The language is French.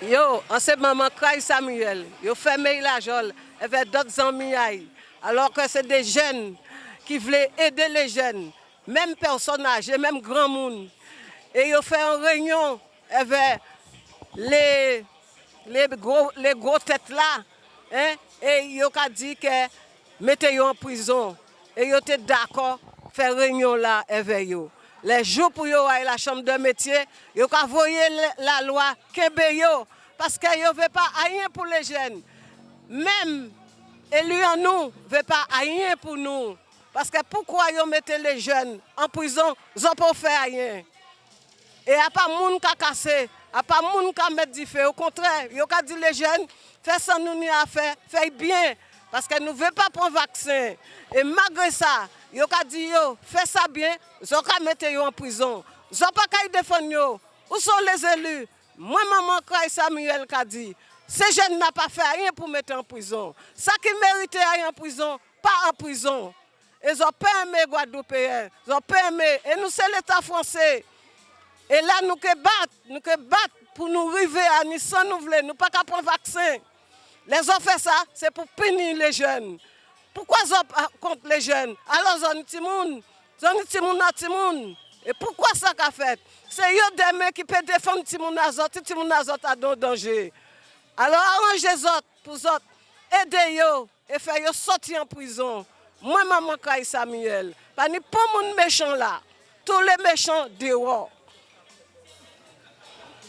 Yo, an se maman Kray Samuel, yo il la jol, eve dot zanmi ay, alor ke se de jen ki vle ede le jen, menm personaj, menm gran moun, e yo fe an reynyon, eve le gro tet la, e yo ka di ke mete yo an prizon, e yo te dako fe reynyon la eve yo. Le jou pou yo ay la chanm de metye, yo ka voye la lwa kebe yo, paske yo ve pa ayen pou le jen. Mem elu an nou, ve pa ayen pou nou. Paske poukwa yo mette le jen an prizon, zon pou fe ayen. E a pa moun ka kase, a pa moun ka met di fe. Au kontre, yo ka di le jen, fe san nou ni a fe, fey bien. Paske nou ve pa pon vaksen. E magre sa, yo ka di yo, fe sa bien, zon ka mette yo an prizon. Zon pa ka yi defon yo. Ou son les elu? Mwen maman Kray Samuel ka di, se jen na pa fe a yen pou mette an prizon. Sa ki merite a yen an prizon, pa an prizon. E zon pe eme Gwadoupeyen, zon pe eme, e nou se l'Etat Fransè. E la nou ke bat, nou ke bat pou nou rive a ni san nou vle, nou pa ka pon vaksen. Le zon fe sa, se pou pini le jen. Poukwa zon kont le jen? Alon zon iti moun, zon iti moun ati moun. E poukwa sa ka fet? Se yo deme ki pe defon iti moun azot, iti moun azot a don donje. Alon aranje zot pou zot, ede yo, e fe yo soti an prizon. Mwen maman Kray Samuel, pa ni pou moun mechon la, tou le mechon dewo.